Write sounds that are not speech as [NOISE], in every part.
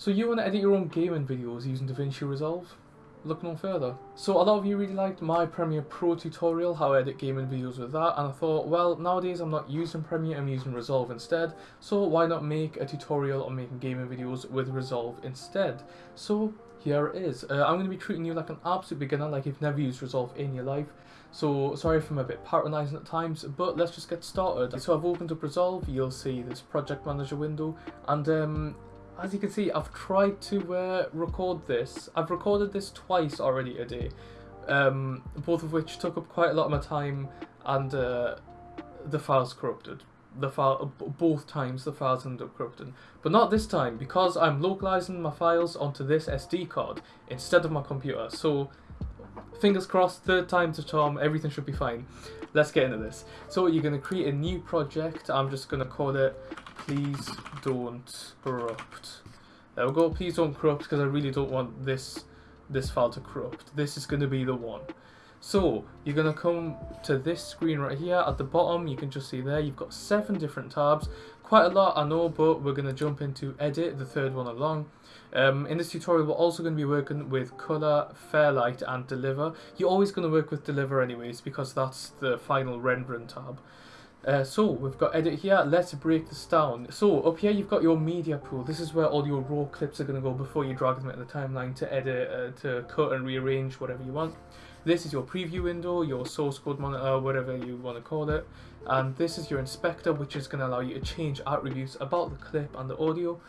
So you want to edit your own gaming videos using DaVinci Resolve? Look no further. So a lot of you really liked my Premiere Pro tutorial, how I edit gaming videos with that, and I thought, well, nowadays I'm not using Premiere, I'm using Resolve instead, so why not make a tutorial on making gaming videos with Resolve instead? So here it is. Uh, I'm going to be treating you like an absolute beginner, like you've never used Resolve in your life. So sorry if I'm a bit patronising at times, but let's just get started. So I've opened up Resolve, you'll see this project manager window, and um, as you can see, I've tried to uh, record this. I've recorded this twice already a day, um, both of which took up quite a lot of my time, and uh, the file's corrupted. The file, both times the files ended up corrupted, but not this time because I'm localizing my files onto this SD card instead of my computer. So, fingers crossed, third time to charm. Everything should be fine. Let's get into this. So you're going to create a new project. I'm just going to call it please don't corrupt. There we go, please don't corrupt because I really don't want this this file to corrupt. This is going to be the one. So you're going to come to this screen right here at the bottom. You can just see there you've got seven different tabs. Quite a lot I know but we're going to jump into edit, the third one along. Um, in this tutorial we're also going to be working with color, fairlight and deliver. You're always going to work with deliver anyways because that's the final rendering tab. Uh, so we've got edit here, let's break this down. So up here you've got your media pool, this is where all your raw clips are going to go before you drag them into the timeline to edit, uh, to cut and rearrange whatever you want. This is your preview window, your source code monitor, whatever you want to call it. And this is your inspector which is going to allow you to change attributes about the clip and the audio.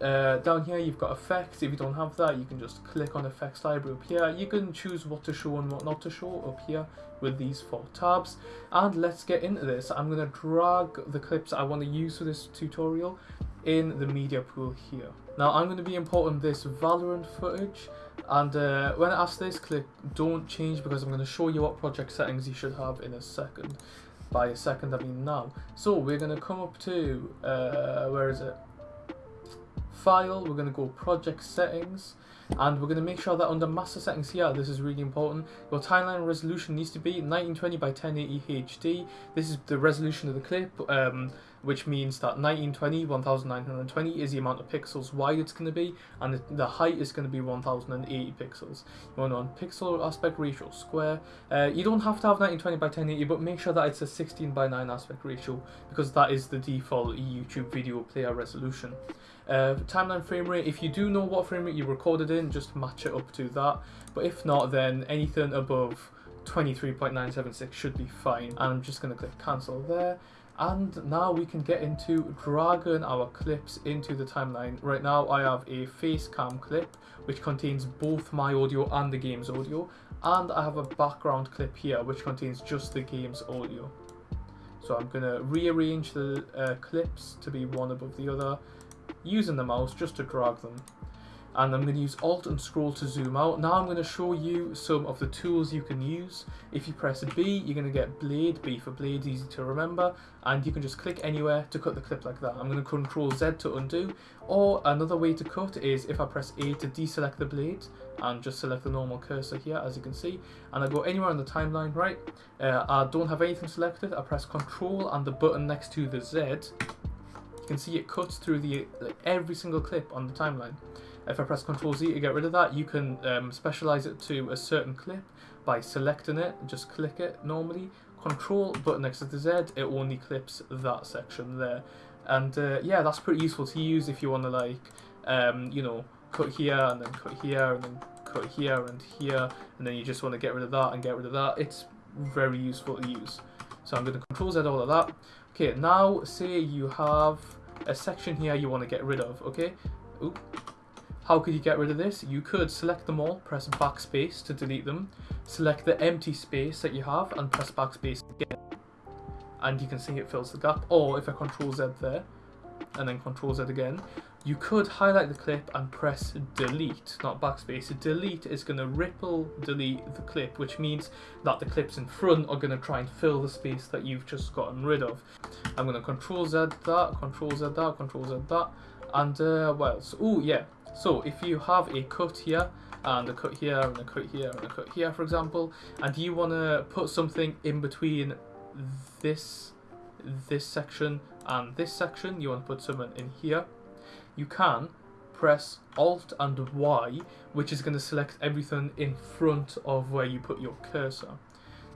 Uh, down here you've got effects, if you don't have that you can just click on effects library up here. You can choose what to show and what not to show up here with these four tabs. And let's get into this. I'm going to drag the clips I want to use for this tutorial in the media pool here. Now I'm going to be importing this Valorant footage and uh, when I ask this click don't change because I'm going to show you what project settings you should have in a second. By a second I mean now. So we're going to come up to, uh, where is it? File, we're going to go project settings, and we're going to make sure that under master settings here, this is really important, your timeline resolution needs to be 1920 by 1080 HD. This is the resolution of the clip, um, which means that 1920, 1920 is the amount of pixels wide it's going to be, and the, height is going to be 1080 pixels. You want on pixel aspect ratio square. Uh, you don't have to have 1920 by 1080, but make sure that it's a 16 by 9 aspect ratio, because that is the default YouTube video player resolution. Uh, timeline frame rate, if you do know what frame rate you recorded in, just match it up to that. But if not, then anything above 23.976 should be fine. And I'm just going to click cancel there. And now we can get into dragging our clips into the timeline. Right now I have a face cam clip which contains both my audio and the game's audio. And I have a background clip here which contains just the game's audio. So I'm going to rearrange the uh, clips to be one above the other using the mouse just to drag them. And I'm going to use Alt and Scroll to zoom out. Now I'm going to show you some of the tools you can use. If you press B, you're going to get Blade, B for Blade, easy to remember. And you can just click anywhere to cut the clip like that. I'm going to Control Z to undo. Or another way to cut is if I press A to deselect the blade and just select the normal cursor here as you can see. And I go anywhere on the timeline, right? Uh, I don't have anything selected. I press Control and the button next to the Z you can see it cuts through the like, every single clip on the timeline. If I press Ctrl Z to get rid of that, you can um, specialize it to a certain clip by selecting it, just click it normally. Control button next to the Z, it only clips that section there. And uh, yeah, that's pretty useful to use if you want to like, um, you know, cut here and then cut here and then cut here and here, and then you just want to get rid of that and get rid of that. It's very useful to use. So I'm going to Control Z all of that. Okay, now say you have a section here you want to get rid of, okay? Oop. How could you get rid of this? You could select them all, press backspace to delete them, select the empty space that you have and press backspace again. And you can see it fills the gap. Or if I control Z there, and then control Z again, you could highlight the clip and press delete, not backspace. Delete is going to ripple delete the clip, which means that the clips in front are going to try and fill the space that you've just gotten rid of. I'm going to control Z that, control Z that, control Z that, and uh, what else? Oh yeah, so if you have a cut here, and a cut here, and a cut here, and a cut here, for example, and you want to put something in between this, this section and this section, you want to put something in here, you can press Alt and Y, which is going to select everything in front of where you put your cursor.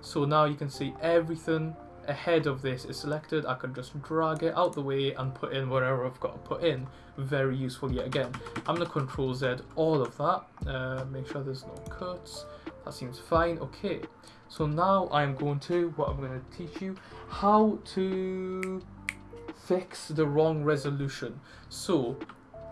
So now you can see everything ahead of this is selected. I can just drag it out the way and put in whatever I've got to put in. Very useful yet again. I'm going to Control Z all of that. Uh, make sure there's no cuts. That seems fine. Okay. So now I'm going to, what I'm going to teach you, how to fix the wrong resolution. So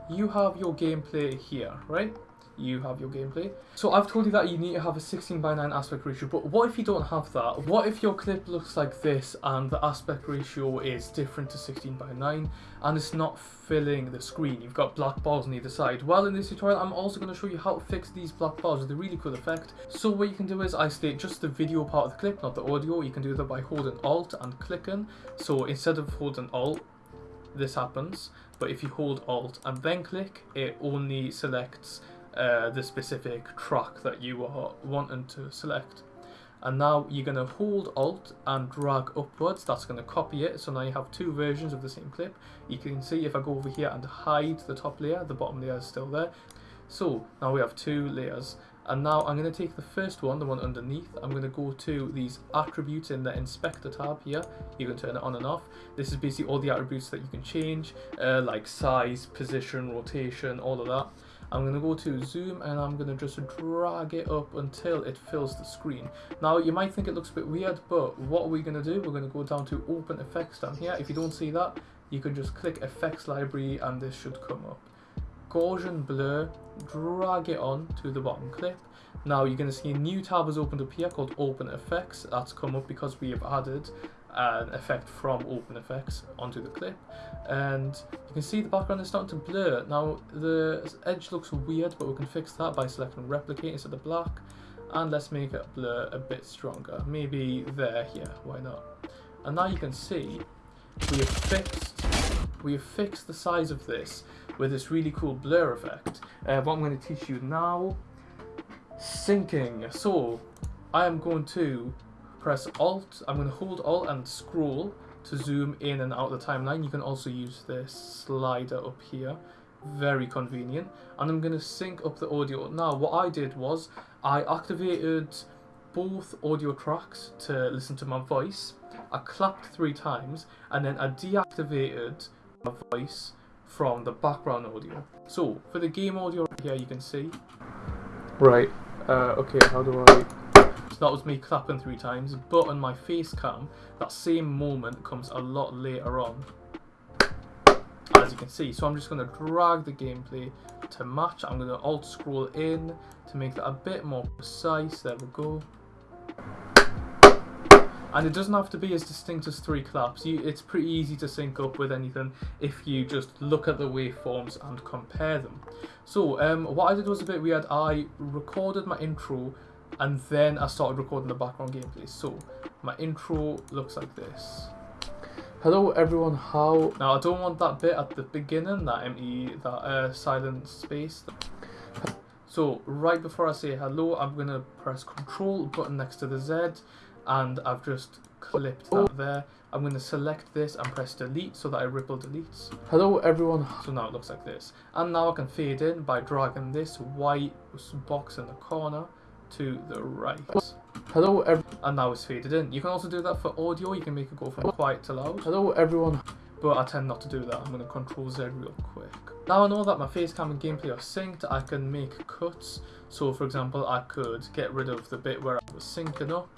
you have your gameplay here, right? You have your gameplay. So I've told you that you need to have a 16 by 9 aspect ratio, but what if you don't have that? What if your clip looks like this and the aspect ratio is different to 16 by 9 and it's not filling the screen? You've got black bars on either side. Well, in this tutorial, I'm also going to show you how to fix these black bars with a really cool effect. So what you can do is isolate just the video part of the clip, not the audio. You can do that by holding Alt and clicking. So instead of holding Alt, this happens. But if you hold Alt and then click, it only selects uh, the specific track that you are wanting to select. And now you're going to hold Alt and drag upwards. That's going to copy it. So now you have two versions of the same clip. You can see if I go over here and hide the top layer, the bottom layer is still there. So now we have two layers. And now I'm going to take the first one, the one underneath. I'm going to go to these attributes in the inspector tab here. You can turn it on and off. This is basically all the attributes that you can change, uh, like size, position, rotation, all of that. I'm going to go to zoom and I'm going to just drag it up until it fills the screen. Now you might think it looks a bit weird but what we're to do? We're going to go down to open effects down here. If you don't see that you can just click effects library and this should come up. Gaussian blur, drag it on to the bottom clip. Now you're going to see a new tab has opened up here called open effects. That's come up because we have added an effect from OpenFX onto the clip and you can see the background is starting to blur. Now the edge looks weird but we can fix that by selecting replicate instead of black and let's make it blur a bit stronger. Maybe there, here, why not? And now you can see we have fixed we have fixed the size of this with this really cool blur effect. Uh, what I'm going to teach you now, syncing. So I am going to press Alt, I'm going to hold Alt and scroll to zoom in and out the timeline. You can also use this slider up here, very convenient. And I'm going to sync up the audio. Now what I did was I activated both audio tracks to listen to my voice. I clapped three times and then I deactivated my voice from the background audio. So for the game audio right here you can see. Right, uh, okay, how do I so that was me clapping three times, but on my face cam, that same moment comes a lot later on. As you can see, so I'm just going to drag the gameplay to match. I'm going to alt scroll in to make that a bit more precise. There we go. And it doesn't have to be as distinct as three claps. You, it's pretty easy to sync up with anything if you just look at the waveforms and compare them. So um, what I did was a bit weird. I recorded my intro and then I started recording the background gameplay. So my intro looks like this. Hello everyone, how... Now I don't want that bit at the beginning, that ME, that uh, silent space. So right before I say hello, I'm going to press control button next to the Z and I've just clipped that there. I'm going to select this and press delete so that I ripple deletes. Hello everyone. So now it looks like this. And now I can fade in by dragging this white box in the corner to the right. Hello everyone. And now it's faded in. You can also do that for audio. You can make it go from quiet to loud. Hello everyone. But I tend not to do that. I'm going to control Z real quick. Now I know that my face cam and gameplay are synced, I can make cuts. So for example, I could get rid of the bit where I was syncing up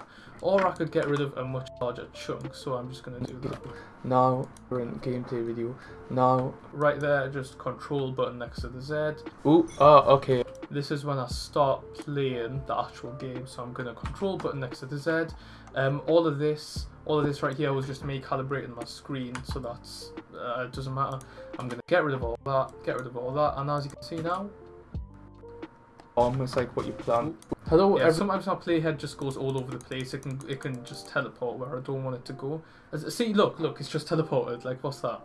or I could get rid of a much larger chunk, so I'm just going to do that. Now, we're in gameplay video. Now, right there, just control button next to the Z. Ooh, oh, okay. This is when I start playing the actual game, so I'm going to control button next to the Z. Um, all of this, all of this right here was just me calibrating my screen, so that's, uh, it doesn't matter. I'm going to get rid of all that, get rid of all that, and as you can see now, almost like what you plan. Hello. Yeah, sometimes my playhead just goes all over the place. It can it can just teleport where I don't want it to go. As, see, look, look, it's just teleported. Like, what's that?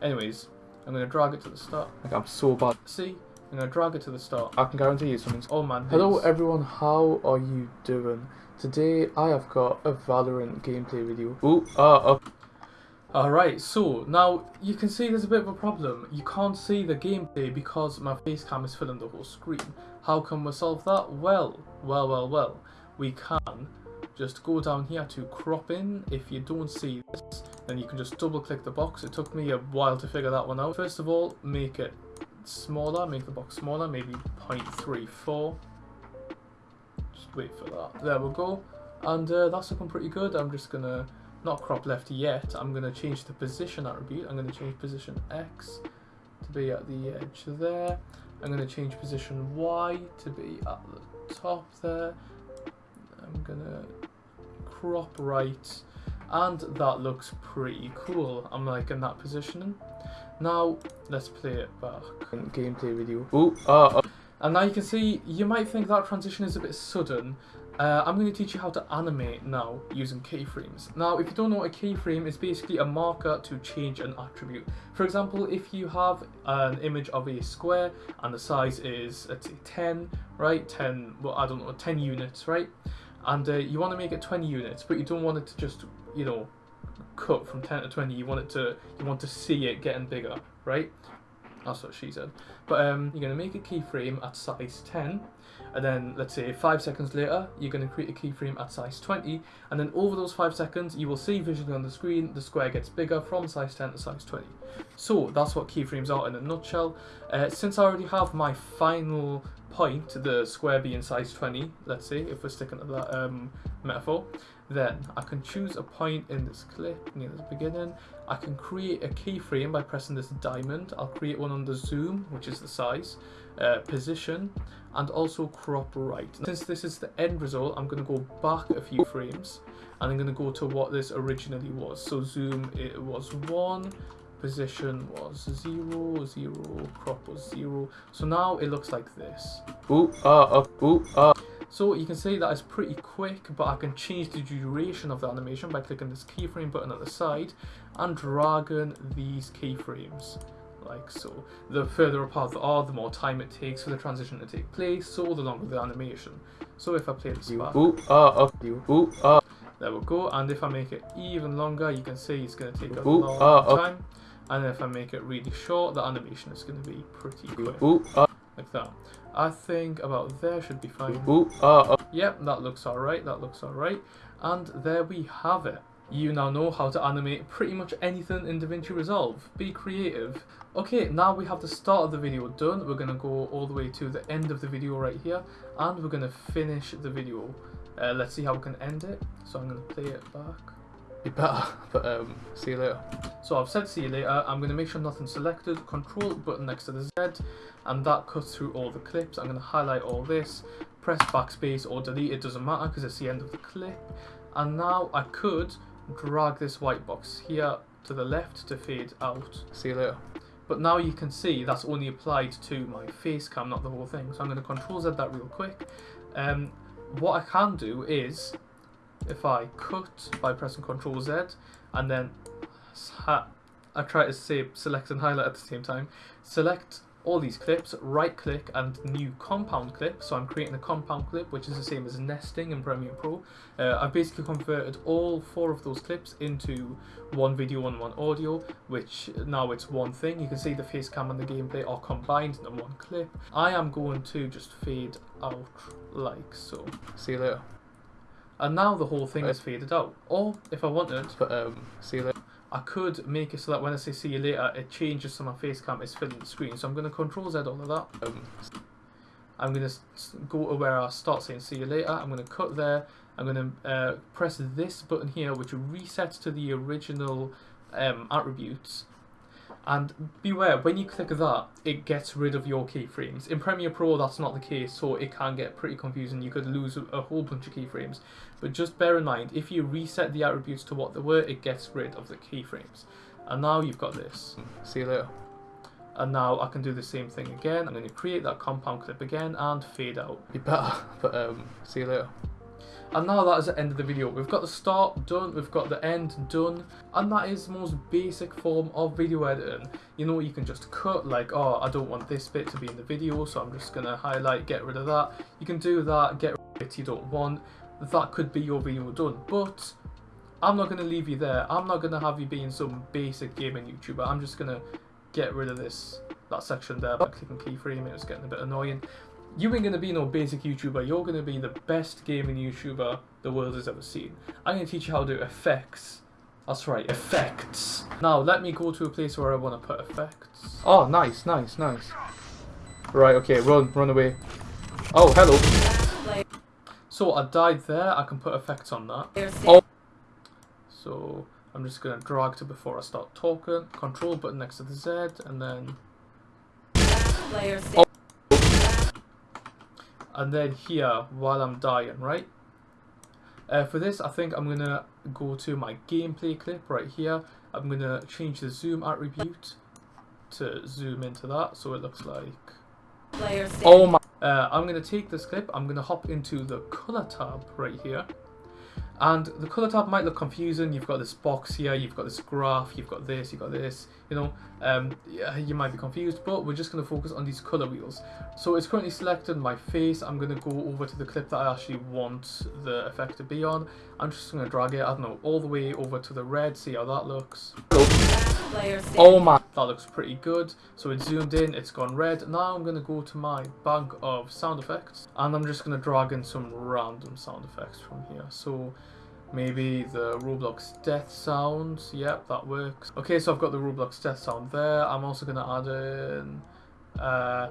Anyways, I'm gonna drag it to the start. Like, I'm so bad. See, I'm gonna drag it to the start. I can guarantee you something's. Oh man. Hello everyone. How are you doing? Today I have got a Valorant gameplay video. Ooh, uh, uh. Alright, so now you can see there's a bit of a problem. You can't see the gameplay because my face cam is filling the whole screen. How can we solve that? Well, well, well, well. We can just go down here to crop in. If you don't see this, then you can just double click the box. It took me a while to figure that one out. First of all, make it smaller, make the box smaller, maybe 0.34. Just wait for that. There we go. And uh, that's looking pretty good. I'm just gonna not crop left yet. I'm to change the position attribute. I'm to change position X to be at the edge there. I'm to change position Y to be at the top there. I'm to crop right. And that looks pretty cool. I'm liking that positioning. Now, let's play it back. Gameplay video. Ooh, uh, uh. And now you can see, you might think that transition is a bit sudden, uh, I'm going to teach you how to animate now using keyframes. Now, if you don't know what a keyframe is basically a marker to change an attribute. For example, if you have an image of a square and the size is, let's say 10, right? 10, well, I don't know, 10 units, right? And uh, you want to make it 20 units, but you don't want it to just, you know, cut from 10 to 20. You want it to, you want to see it getting bigger, right? That's what she said. But um, you're going to make a keyframe at size 10 and then let's say five seconds later you're going to create a keyframe at size 20 and then over those five seconds you will see visually on the screen the square gets bigger from size 10 to size 20 so that's what keyframes are in a nutshell uh, since I already have my final point the square being size 20 let's say if we're sticking to that um, metaphor then I can choose a point in this clip near the beginning I can create a keyframe by pressing this diamond I'll create one on the zoom which is the size uh, position and also crop right. Since this is the end result, I'm going to go back a few frames and I'm going to go to what this originally was. So zoom, it was 1, position was 0, 0, crop was 0. So now it looks like this. Ooh, uh, uh, ooh, uh. So you can see that it's pretty quick, but I can change the duration of the animation by clicking this keyframe button at the side and dragging these keyframes like so. The further apart they are, the more time it takes for the transition to take place, so the longer the animation. So if I play this back, ooh, uh, up, you, ooh, uh. there we go, and if I make it even longer, you can see it's going to take a ooh, long uh, time. And if I make it really short, the animation is going to be pretty quick. Ooh, uh. Like that. I think about there should be fine. Ooh, uh, Yep, that looks alright, that looks alright. And there we have it. You now know how to animate pretty much anything in DaVinci Resolve. Be creative. Okay, now we have the start of the video done. We're going to go all the way to the end of the video right here. And we're going to finish the video. Uh, let's see how we can end it. So I'm going to play it back. You better, [LAUGHS] but um, see you later. So I've said see you later. I'm going to make sure nothing's selected. Control button next to the Z. And that cuts through all the clips. I'm going to highlight all this. Press backspace or delete. It doesn't matter because it's the end of the clip. And now I could drag this white box here to the left to fade out. See you later. But now you can see that's only applied to my face cam, not the whole thing. So I'm going to control Z that real quick. Um, what I can do is, if I cut by pressing control Z, and then I try to say select and highlight at the same time, select all these clips, right click and new compound clip. So I'm creating a compound clip, which is the same as nesting in Premiere Pro. Uh, I've basically converted all four of those clips into one video and one audio, which now it's one thing. You can see the face cam and the gameplay are combined in one clip. I am going to just fade out like so. See you later. And now the whole thing is faded out. Or if I wanted, but um, see you later. I could make it so that when I say see you later, it changes so my face cam is filling the screen. So I'm going to control Z all of that. Um, I'm going to go to where I start saying see you later. I'm going to cut there. I'm going to uh, press this button here, which resets to the original um, attributes. And beware, when you click that, it gets rid of your keyframes. In Premiere Pro, that's not the case, so it can get pretty confusing. You could lose a whole bunch of keyframes. But just bear in mind, if you reset the attributes to what they were, it gets rid of the keyframes. And now you've got this. See you later. And now I can do the same thing again. I'm going to create that compound clip again and fade out. Be better, but um, see you later. And now that is the end of the video. We've got the start done, we've got the end done, and that is the most basic form of video editing. You know, you can just cut, like, oh, I don't want this bit to be in the video, so I'm just to highlight, get rid of that. You can do that, get rid of it you don't want. That could be your video done, but I'm not to leave you there. I'm not to have you being some basic gaming YouTuber. I'm just to get rid of this that section there by clicking keyframe. It was getting a bit annoying. You ain't going to be no basic YouTuber. You're going to be the best gaming YouTuber the world has ever seen. I'm going to teach you how to do effects. That's right, effects. Now, let me go to a place where I want to put effects. Oh, nice, nice, nice. Right, okay, run, run away. Oh, hello. So I died there, I can put effects on that. Oh. So I'm just going to drag to before I start talking. Control button next to the Z, and then... Oh. And then here, while I'm dying, right? Uh, for this, I think I'm going to go to my gameplay clip right here. I'm going to change the zoom attribute to zoom into that, so it looks like... Oh my... Uh, I'm going to take this clip, I'm going to hop into the color tab right here. And the color tab might look confusing. You've got this box here, you've got this graph, you've got this, you've got this, you know, um, yeah, you might be confused, but we're just going to focus on these color wheels. So it's currently selected my face. I'm going to go over to the clip that I actually want the effect to be on. I'm just going to drag it, I don't know, all the way over to the red, see how that looks. Oh my, that looks pretty good. So it's zoomed in, it's gone red. Now I'm going to go to my bank of sound effects and I'm just going to drag in some random sound effects from here. So maybe the Roblox death sound. Yep, that works. Okay, so I've got the Roblox death sound there. I'm also going to add in... Uh,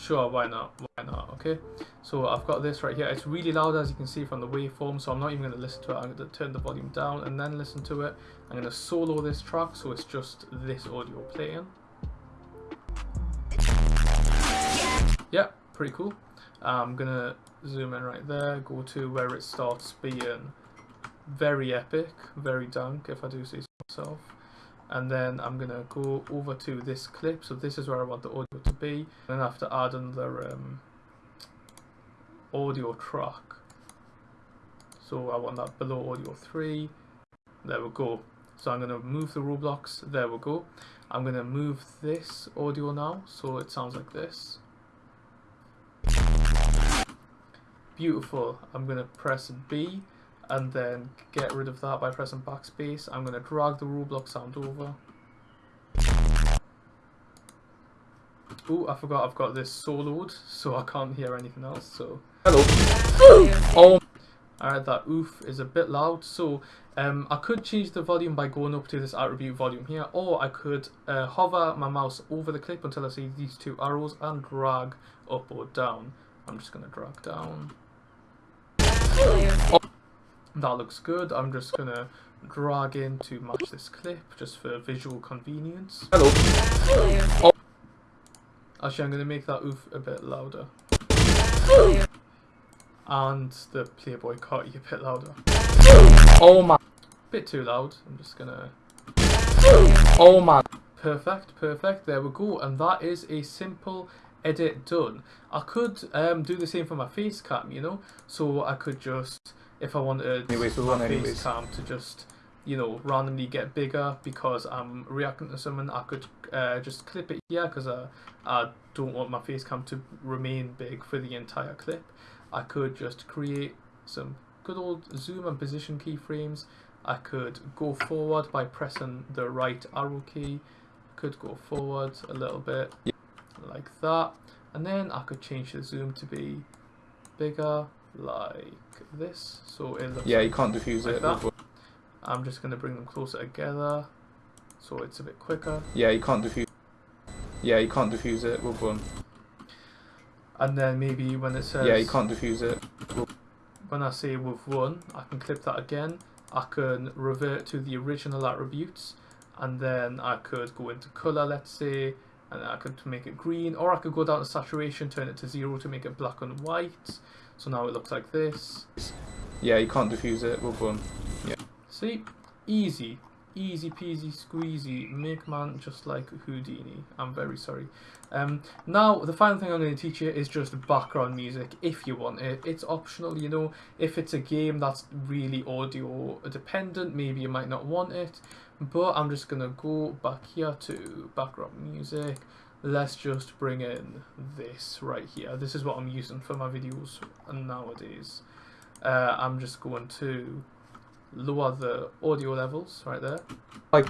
sure, why not? Why not? Okay, so I've got this right here. It's really loud as you can see from the waveform, so I'm not even going to listen to it. I'm going to turn the volume down and then listen to it. I'm going to solo this track, so it's just this audio playing. Yeah, pretty cool. I'm going to zoom in right there, go to where it starts being very epic, very dank, if I do so myself. And then I'm to go over to this clip, so this is where I want the audio to be. Then I have to add another um, audio track. So I want that below audio 3. There we go. So I'm to move the Roblox. There we go. I'm to move this audio now, so it sounds like this. Beautiful. I'm to press B and then get rid of that by pressing backspace. I'm going to drag the Roblox sound over. Oh, I forgot I've got this soloed, so I can't hear anything else, so... Hello! oh! Alright, that oof is a bit loud, so um, I could change the volume by going up to this attribute volume here, or I could uh, hover my mouse over the clip until I see these two arrows and drag up or down. I'm just going to drag down. That looks good. I'm just going to drag in to match this clip, just for visual convenience. Hello. Oh. Actually, I'm going to make that oof a bit louder and the Playboy Carti a bit louder. Oh my. Bit too loud. I'm just gonna. Oh my. Perfect, perfect. There we go. And that is a simple edit done. I could um, do the same for my face cam, you know? So I could just, if I wanted anyways, my face cam to just, you know, randomly get bigger because I'm reacting to someone, I could uh, just clip it here because I, I don't want my face cam to remain big for the entire clip. I could just create some good old zoom and position keyframes. I could go forward by pressing the right arrow key. I could go forward a little bit like that. And then I could change the zoom to be bigger like this. So it looks Yeah, you can't defuse like it. That. I'm just going to bring them closer together so it's a bit quicker. Yeah, you can't defuse Yeah, you can't defuse it with one and then maybe when it says yeah you can't defuse it when I say with one I can clip that again I can revert to the original attributes and then I could go into color let's say and I could make it green or I could go down to saturation turn it to zero to make it black and white so now it looks like this. Yeah you can't defuse it. With one yeah. See? Easy. Easy peasy squeezy make man just like Houdini. I'm very sorry. Um, now the final thing I'm going to teach you is just background music if you want it. It's optional you know. If it's a game that's really audio dependent maybe you might not want it. But I'm just going to go back here to background music let's just bring in this right here this is what I'm using for my videos nowadays uh, I'm just going to lower the audio levels right there. Like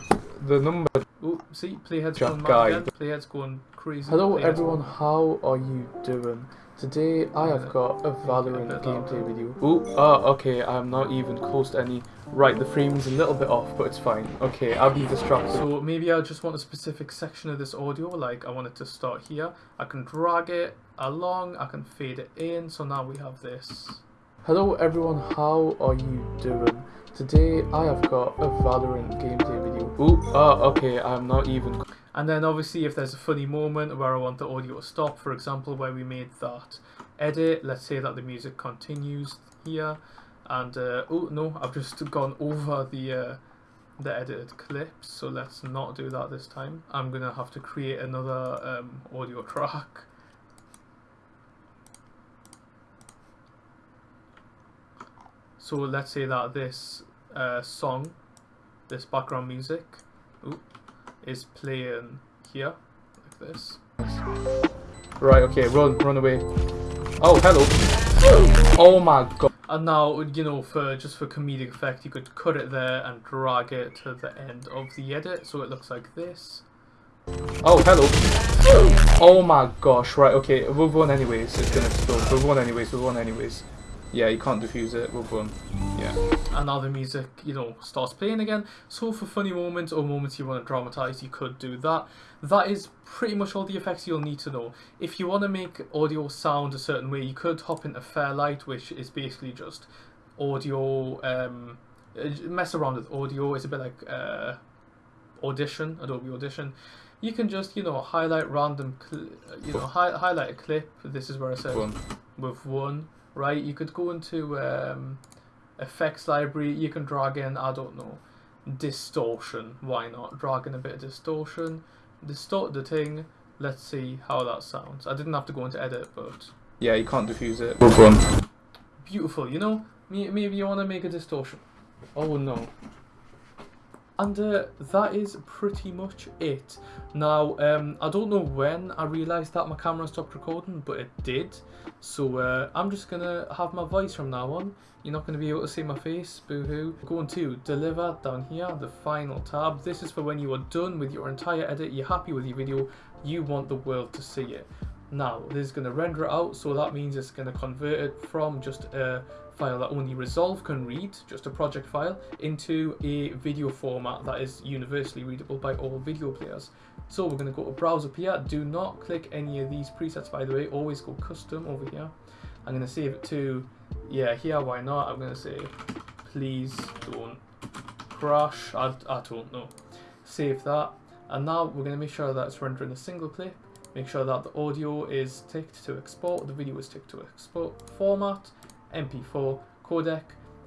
the number. Oh, see, playhead's going mad again. Playhead's going crazy. Hello Playhead's everyone, how are you doing? Today I have got a Valorant gameplay video. Ooh, oh, okay, I'm not even close to any. Right, the framing's a little bit off, but it's fine. Okay, I'll be distracted. So maybe I just want a specific section of this audio, like I want it to start here. I can drag it along, I can fade it in, so now we have this. Hello everyone, how are you doing? Today I have got a Valorant gameplay video. Ooh, oh, okay, I'm not even. And then obviously if there's a funny moment where I want the audio to stop, for example where we made that edit, let's say that the music continues here, and uh, oh no, I've just gone over the uh, the edited clips, so let's not do that this time. I'm gonna have to create another um, audio track. So let's say that this uh, song, this background music, ooh, is playing here, like this. Right, okay, run, run away. Oh, hello. Oh my god. And now, you know, for just for comedic effect, you could cut it there and drag it to the end of the edit, so it looks like this. Oh, hello. Oh my gosh, right, okay, we'll run anyways. It's gonna explode. We'll run anyways, we'll run anyways. Yeah, you can't defuse it, we'll run. Yeah. And now the music, you know, starts playing again. So for funny moments or moments you want to dramatize, you could do that. That is pretty much all the effects you'll need to know. If you want to make audio sound a certain way, you could hop into Fairlight, which is basically just audio, um, uh, mess around with audio. It's a bit like uh, Audition, Adobe Audition. You can just, you know, highlight random, you know, hi- highlight a clip. This is where I said with one, right? You could go into um, effects library. You can drag in, I don't know, distortion. Why not? Drag in a bit of distortion, distort the thing. Let's see how that sounds. I didn't have to go into edit, but Yeah, you can't defuse it. Beautiful. You know, maybe you want to make a distortion. Oh no. And uh, that is pretty much it. Now, um, I don't know when I realised that my camera stopped recording, but it did. So uh, I'm just going to have my voice from now on. You're not going to be able to see my face, boo-hoo. Going to deliver down here, the final tab. This is for when you are done with your entire edit, you're happy with your video, you want the world to see it. Now, this is going to render it out, so that means it's going to convert it from just a file that only Resolve can read, just a project file, into a video format that is universally readable by all video players. So we're going to go to Browse up here. Do not click any of these presets, by the way. Always go Custom over here. I'm going to save it to, yeah, here, why not? I'm going to say, please don't crash. I, I don't know. Save that. And now we're going to make sure that it's rendering a single clip. Make sure that the audio is ticked to export, the video is ticked to export format, MP4 codec.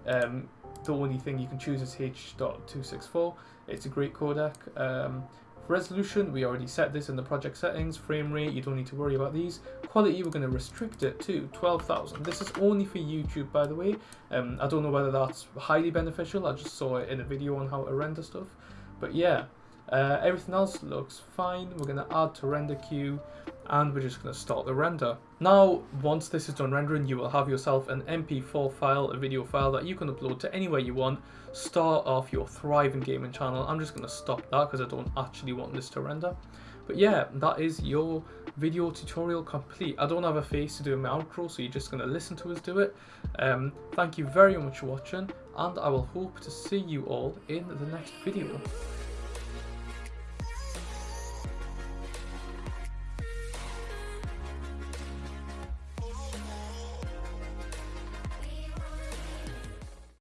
Um, the only thing you can choose is H.264. It's a great codec. Um, resolution, we already set this in the project settings. Frame rate, you don't need to worry about these. Quality, we're going to restrict it to 12,000. This is only for YouTube, by the way. Um, I don't know whether that's highly beneficial. I just saw it in a video on how to render stuff. But yeah, uh, everything else looks fine. We're going to add to render queue and we're just going to start the render. Now, once this is done rendering, you will have yourself an MP4 file, a video file that you can upload to anywhere you want. Start off your thriving gaming channel. I'm just going to stop that because I don't actually want this to render. But yeah, that is your video tutorial complete. I don't have a face to do my outro, so you're just going to listen to us do it. Um, thank you very much for watching, and I will hope to see you all in the next video.